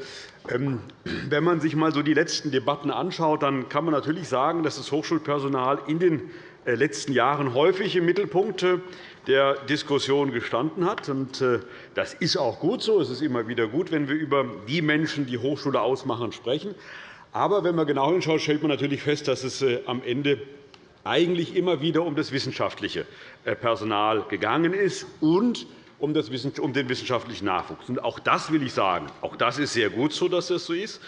Ähm, wenn man sich einmal so die letzten Debatten anschaut, dann kann man natürlich sagen, dass das Hochschulpersonal in den äh, letzten Jahren häufig im Mittelpunkt äh, der Diskussion gestanden hat. Äh, das ist auch gut so. Es ist immer wieder gut, wenn wir über die Menschen, die Hochschule ausmachen, sprechen. Aber wenn man genau hinschaut, stellt man natürlich fest, dass es am Ende eigentlich immer wieder um das wissenschaftliche Personal gegangen ist und um den wissenschaftlichen Nachwuchs. Auch das will ich sagen. Auch das ist sehr gut so, dass das so ist.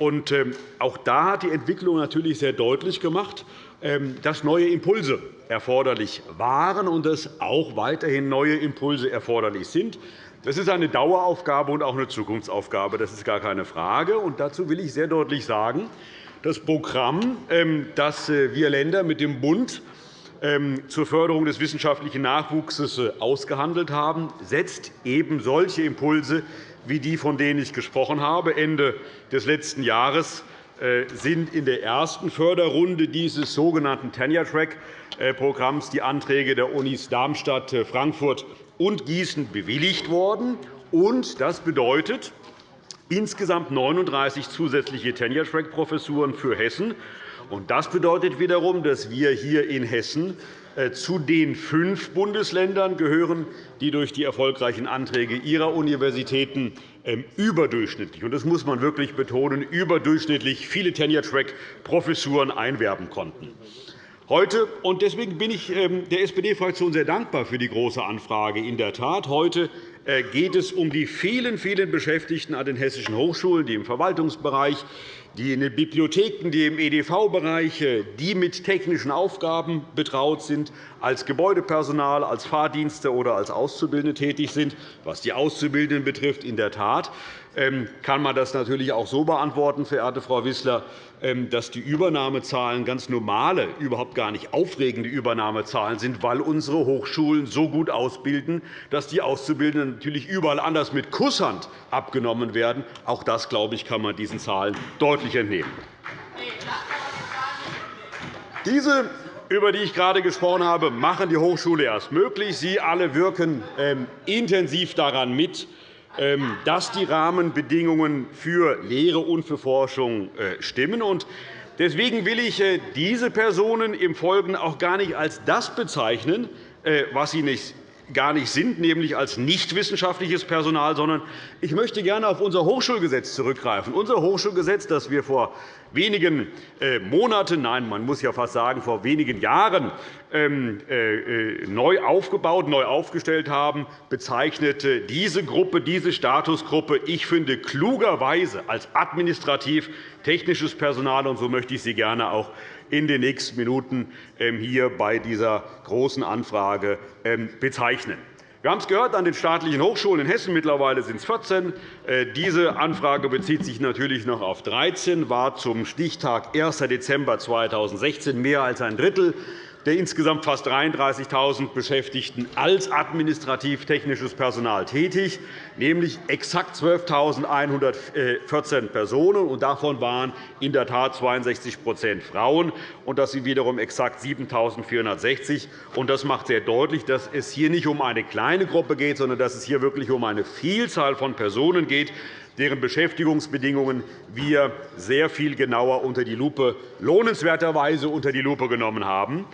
Ähm, auch da hat die Entwicklung natürlich sehr deutlich gemacht, ähm, dass neue Impulse erforderlich waren und dass auch weiterhin neue Impulse erforderlich sind. Das ist eine Daueraufgabe und auch eine Zukunftsaufgabe. Das ist gar keine Frage. Und dazu will ich sehr deutlich sagen, das Programm, ähm, das äh, wir Länder mit dem Bund zur Förderung des wissenschaftlichen Nachwuchses äh, ausgehandelt haben, setzt eben solche Impulse wie die, von denen ich gesprochen habe. Ende des letzten Jahres äh, sind in der ersten Förderrunde dieses sogenannten Tenure-Track-Programms die Anträge der Unis Darmstadt, äh, Frankfurt und Gießen bewilligt worden. Das bedeutet insgesamt 39 zusätzliche Tenure-Track-Professuren für Hessen das bedeutet wiederum, dass wir hier in Hessen äh, zu den fünf Bundesländern gehören, die durch die erfolgreichen Anträge ihrer Universitäten ähm, überdurchschnittlich – das muss man wirklich betonen – überdurchschnittlich viele Tenure-Track-Professuren einwerben konnten. Heute, und deswegen bin ich ähm, der SPD-Fraktion sehr dankbar für die Große Anfrage. In der Tat, heute äh, geht es um die vielen, vielen Beschäftigten an den hessischen Hochschulen, die im Verwaltungsbereich, die in den Bibliotheken, die im EDV-Bereich, die mit technischen Aufgaben betraut sind, als Gebäudepersonal, als Fahrdienste oder als Auszubildende tätig sind. Was die Auszubildenden betrifft, in der Tat kann man das natürlich auch so beantworten, verehrte Frau Wissler, ähm, dass die Übernahmezahlen ganz normale, überhaupt gar nicht aufregende Übernahmezahlen sind, weil unsere Hochschulen so gut ausbilden, dass die Auszubildenden natürlich überall anders mit Kusshand abgenommen werden. Auch das, glaube ich, kann man diesen Zahlen deutlich entnehmen. Diese über die ich gerade gesprochen habe, machen die Hochschule erst möglich. Sie alle wirken ähm, intensiv daran mit, ähm, dass die Rahmenbedingungen für Lehre und für Forschung äh, stimmen. Deswegen will ich äh, diese Personen im Folgenden auch gar nicht als das bezeichnen, äh, was sie nicht gar nicht sind, nämlich als nichtwissenschaftliches Personal, sondern ich möchte gerne auf unser Hochschulgesetz zurückgreifen. Unser Hochschulgesetz, das wir vor wenigen äh, Monaten, nein, man muss ja fast sagen, vor wenigen Jahren ähm, äh, neu aufgebaut, neu aufgestellt haben, bezeichnete diese Gruppe, diese Statusgruppe, ich finde, klugerweise als administrativ-technisches Personal. Und so möchte ich sie gerne auch in den nächsten Minuten ähm, hier bei dieser Großen Anfrage ähm, bezeichnen. Wir haben es gehört an den staatlichen Hochschulen in Hessen. Mittlerweile sind es 14. Äh, diese Anfrage bezieht sich natürlich noch auf 13, war zum Stichtag 1. Dezember 2016 mehr als ein Drittel der insgesamt fast 33.000 Beschäftigten als administrativ-technisches Personal tätig, nämlich exakt 12.114 Personen. und Davon waren in der Tat 62% Frauen. und Das sind wiederum exakt 7.460. Das macht sehr deutlich, dass es hier nicht um eine kleine Gruppe geht, sondern dass es hier wirklich um eine Vielzahl von Personen geht, deren Beschäftigungsbedingungen wir sehr viel genauer unter die Lupe, lohnenswerterweise unter die Lupe genommen haben.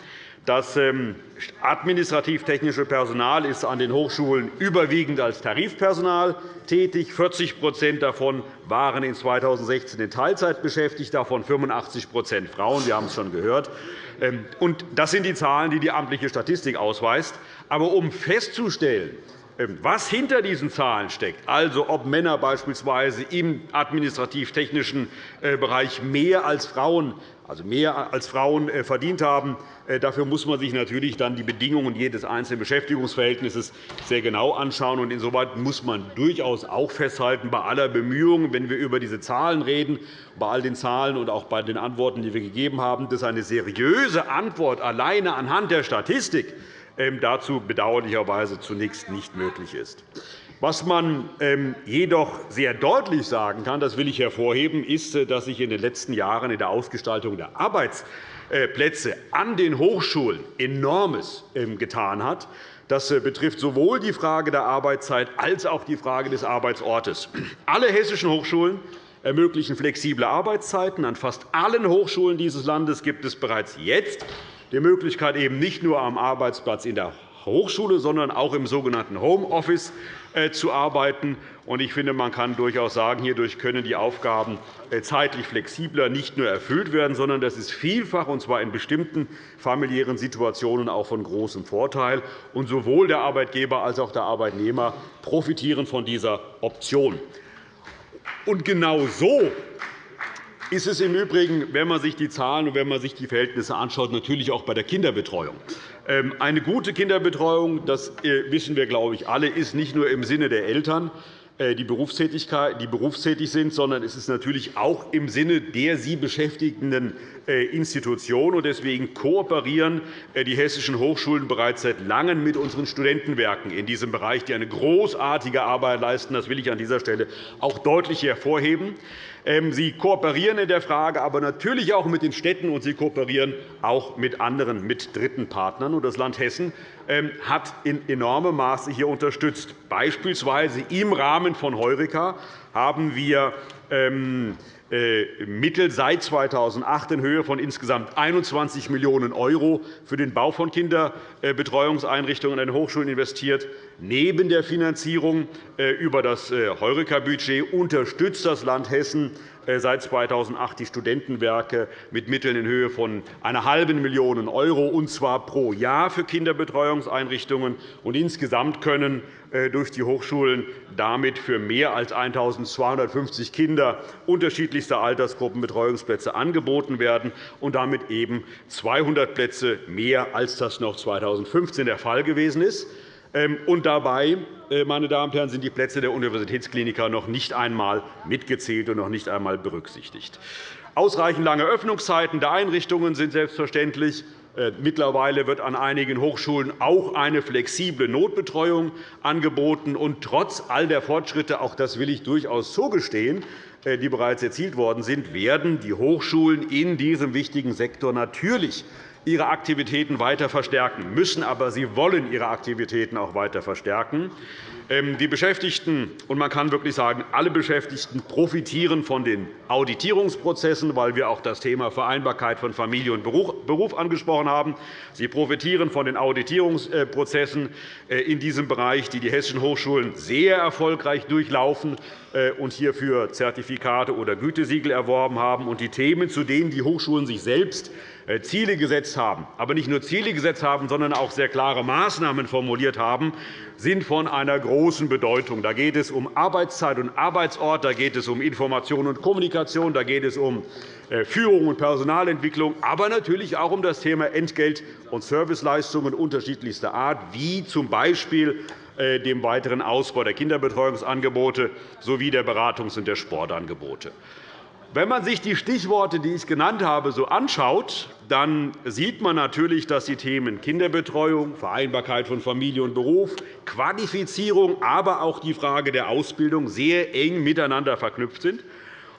Das ähm, administrativ-technische Personal ist an den Hochschulen überwiegend als Tarifpersonal tätig. 40% davon waren in 2016 in Teilzeit beschäftigt, davon 85% Frauen. Wir haben es schon gehört. Ähm, das sind die Zahlen, die die amtliche Statistik ausweist. Aber um festzustellen, was hinter diesen Zahlen steckt, also ob Männer beispielsweise im administrativ-technischen äh, Bereich mehr als Frauen also mehr als Frauen äh, verdient haben. Äh, dafür muss man sich natürlich dann die Bedingungen jedes einzelnen Beschäftigungsverhältnisses sehr genau anschauen. Insoweit muss man durchaus auch festhalten, bei aller Bemühungen, wenn wir über diese Zahlen reden, bei all den Zahlen und auch bei den Antworten, die wir gegeben haben, dass eine seriöse Antwort alleine anhand der Statistik ähm, dazu bedauerlicherweise zunächst nicht möglich ist. Was man ähm, jedoch sehr deutlich sagen kann, das will ich hervorheben, ist, äh, dass sich in den letzten Jahren in der Ausgestaltung der Arbeitsplätze an den Hochschulen enormes ähm, getan hat. Das äh, betrifft sowohl die Frage der Arbeitszeit als auch die Frage des Arbeitsortes. Alle hessischen Hochschulen ermöglichen flexible Arbeitszeiten. An fast allen Hochschulen dieses Landes gibt es bereits jetzt die Möglichkeit, eben nicht nur am Arbeitsplatz in der Hochschule, sondern auch im sogenannten Homeoffice äh, zu arbeiten. Ich finde, man kann durchaus sagen, hierdurch können die Aufgaben äh, zeitlich flexibler nicht nur erfüllt werden, sondern das ist vielfach, und zwar in bestimmten familiären Situationen, auch von großem Vorteil. Und sowohl der Arbeitgeber als auch der Arbeitnehmer profitieren von dieser Option. Und genau so ist es im Übrigen, wenn man sich die Zahlen und wenn man sich die Verhältnisse anschaut, natürlich auch bei der Kinderbetreuung. Ähm, eine gute Kinderbetreuung, das äh, wissen wir, glaube ich, alle, ist nicht nur im Sinne der Eltern, äh, die berufstätig sind, sondern es ist natürlich auch im Sinne der sie beschäftigenden äh, Institutionen. Deswegen kooperieren die hessischen Hochschulen bereits seit Langem mit unseren Studentenwerken in diesem Bereich, die eine großartige Arbeit leisten. Das will ich an dieser Stelle auch deutlich hervorheben. Ähm, sie kooperieren in der Frage, aber natürlich auch mit den Städten, und Sie kooperieren auch mit anderen, mit dritten Partnern. Das Land Hessen ähm, hat in enormem Maße hier unterstützt. Beispielsweise im Rahmen von Heureka haben wir ähm, äh, Mittel seit 2008 in Höhe von insgesamt 21 Millionen € für den Bau von Kinderbetreuungseinrichtungen an Hochschulen investiert. Neben der Finanzierung äh, über das äh, Heureka-Budget unterstützt das Land Hessen seit 2008 die Studentenwerke mit Mitteln in Höhe von einer halben Million €, und zwar pro Jahr für Kinderbetreuungseinrichtungen. Insgesamt können durch die Hochschulen damit für mehr als 1.250 Kinder unterschiedlichster Altersgruppen Betreuungsplätze angeboten werden und damit eben 200 Plätze mehr, als das noch 2015 der Fall gewesen ist. Ähm, und dabei äh, meine Damen und Herren, sind die Plätze der Universitätskliniker noch nicht einmal mitgezählt und noch nicht einmal berücksichtigt. Ausreichend lange Öffnungszeiten der Einrichtungen sind selbstverständlich. Äh, mittlerweile wird an einigen Hochschulen auch eine flexible Notbetreuung angeboten. Und trotz all der Fortschritte, auch das will ich durchaus zugestehen, äh, die bereits erzielt worden sind, werden die Hochschulen in diesem wichtigen Sektor natürlich ihre Aktivitäten weiter verstärken müssen, aber sie wollen ihre Aktivitäten auch weiter verstärken. Ähm, die Beschäftigten, und man kann wirklich sagen, alle Beschäftigten profitieren von den Auditierungsprozessen, weil wir auch das Thema Vereinbarkeit von Familie und Beruf angesprochen haben. Sie profitieren von den Auditierungsprozessen äh, in diesem Bereich, die die hessischen Hochschulen sehr erfolgreich durchlaufen äh, und hierfür Zertifikate oder Gütesiegel erworben haben. Und die Themen, zu denen die Hochschulen sich selbst Ziele gesetzt haben, aber nicht nur Ziele gesetzt haben, sondern auch sehr klare Maßnahmen formuliert haben, sind von einer großen Bedeutung. Da geht es um Arbeitszeit und Arbeitsort, da geht es um Information und Kommunikation, da geht es um äh, Führung und Personalentwicklung, aber natürlich auch um das Thema Entgelt- und Serviceleistungen unterschiedlichster Art, wie z. B. Äh, dem weiteren Ausbau der Kinderbetreuungsangebote sowie der Beratungs- und der Sportangebote. Wenn man sich die Stichworte, die ich genannt habe, so anschaut, dann sieht man natürlich, dass die Themen Kinderbetreuung, Vereinbarkeit von Familie und Beruf, Qualifizierung, aber auch die Frage der Ausbildung sehr eng miteinander verknüpft sind.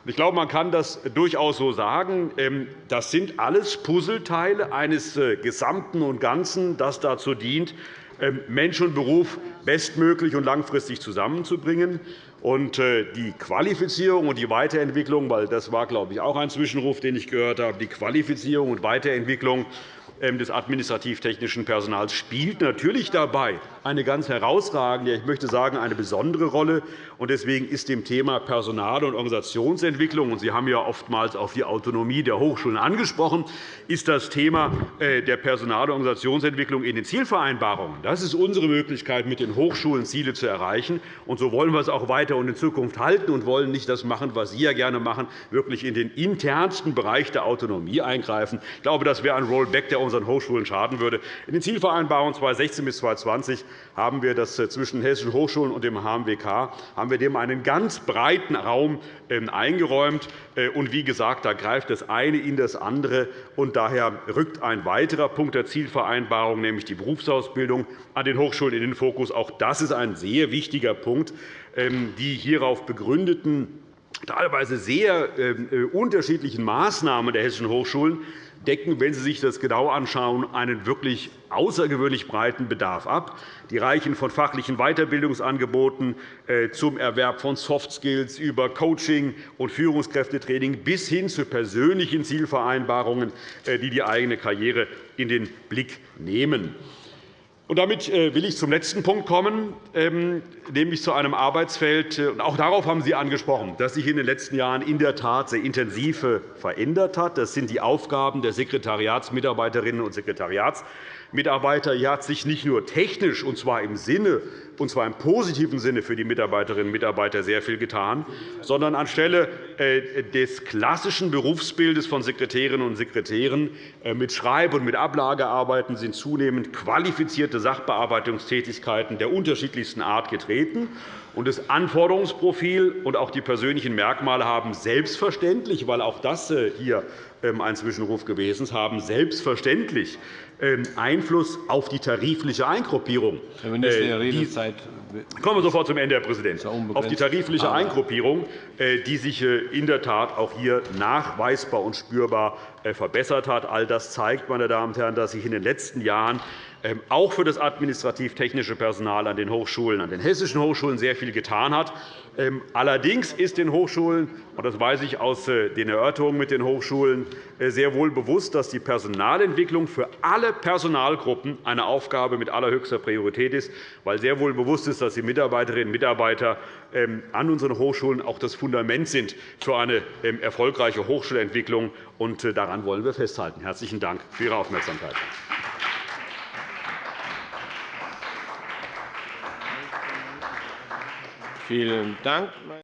Ich glaube, man kann das durchaus so sagen. Ähm, das sind alles Puzzleteile eines äh, Gesamten und Ganzen, das dazu dient, ähm, Mensch und Beruf bestmöglich und langfristig zusammenzubringen. Und äh, die Qualifizierung und die Weiterentwicklung, weil das war, glaube ich, auch ein Zwischenruf, den ich gehört habe, die Qualifizierung und Weiterentwicklung ähm, des administrativ-technischen Personals spielt natürlich dabei eine ganz herausragende, ich möchte sagen, eine besondere Rolle. Deswegen ist dem Thema Personal- und Organisationsentwicklung, und Sie haben ja oftmals auf die Autonomie der Hochschulen angesprochen, ist das Thema äh, der Personal- und Organisationsentwicklung in den Zielvereinbarungen. Das ist unsere Möglichkeit, mit den Hochschulen Ziele zu erreichen. Und so wollen wir es auch weiter und in Zukunft halten und wollen nicht das machen, was Sie ja gerne machen, wirklich in den internsten Bereich der Autonomie eingreifen. Ich glaube, das wäre ein Rollback, der unseren Hochschulen schaden würde. In den Zielvereinbarungen 2016 bis 2020 haben wir das äh, zwischen hessischen Hochschulen und dem HMWK haben wir dem einen ganz breiten Raum ähm, eingeräumt. Äh, und wie gesagt, da greift das eine in das andere. Und daher rückt ein weiterer Punkt der Zielvereinbarung, nämlich die Berufsausbildung, an den Hochschulen in den Fokus. Auch das ist ein sehr wichtiger Punkt. Ähm, die hierauf begründeten teilweise sehr ähm, äh, unterschiedlichen Maßnahmen der hessischen Hochschulen decken, wenn Sie sich das genau anschauen, einen wirklich außergewöhnlich breiten Bedarf ab. Die reichen von fachlichen Weiterbildungsangeboten äh, zum Erwerb von Soft Skills über Coaching und Führungskräftetraining bis hin zu persönlichen Zielvereinbarungen, äh, die die eigene Karriere in den Blick nehmen. Damit äh, will ich zum letzten Punkt kommen, ähm, nämlich zu einem Arbeitsfeld. Auch darauf haben Sie angesprochen, das sich in den letzten Jahren in der Tat sehr intensiv verändert hat. Das sind die Aufgaben der Sekretariatsmitarbeiterinnen und Sekretariatsmitarbeiter Mitarbeiter. Hat sich nicht nur technisch, und zwar im Sinne und zwar im positiven Sinne für die Mitarbeiterinnen und Mitarbeiter sehr viel getan, sondern anstelle äh, des klassischen Berufsbildes von Sekretärinnen und Sekretären äh, mit Schreib- und mit Ablagearbeiten sind zunehmend qualifizierte Sachbearbeitungstätigkeiten der unterschiedlichsten Art getreten. Das Anforderungsprofil und auch die persönlichen Merkmale haben selbstverständlich, weil auch das äh, hier ähm, ein Zwischenruf gewesen ist, haben selbstverständlich ähm, Einfluss auf die tarifliche Eingruppierung. Herr Minister, Ihre Redezeit Kommen wir sofort zum Ende, Herr Präsident. Auf die tarifliche Eingruppierung, äh, die sich äh, in der Tat auch hier nachweisbar und spürbar verbessert hat. All das zeigt, meine Damen und Herren, dass sich in den letzten Jahren auch für das administrativ-technische Personal an den Hochschulen, an den hessischen Hochschulen sehr viel getan hat. Ähm, allerdings ist den Hochschulen, und das weiß ich aus äh, den Erörterungen mit den Hochschulen, äh, sehr wohl bewusst, dass die Personalentwicklung für alle Personalgruppen eine Aufgabe mit allerhöchster Priorität ist, weil sehr wohl bewusst ist, dass die Mitarbeiterinnen und Mitarbeiter ähm, an unseren Hochschulen auch das Fundament sind für eine erfolgreiche Hochschulentwicklung. Und äh, daran wollen wir festhalten. Herzlichen Dank für Ihre Aufmerksamkeit. Vielen Dank.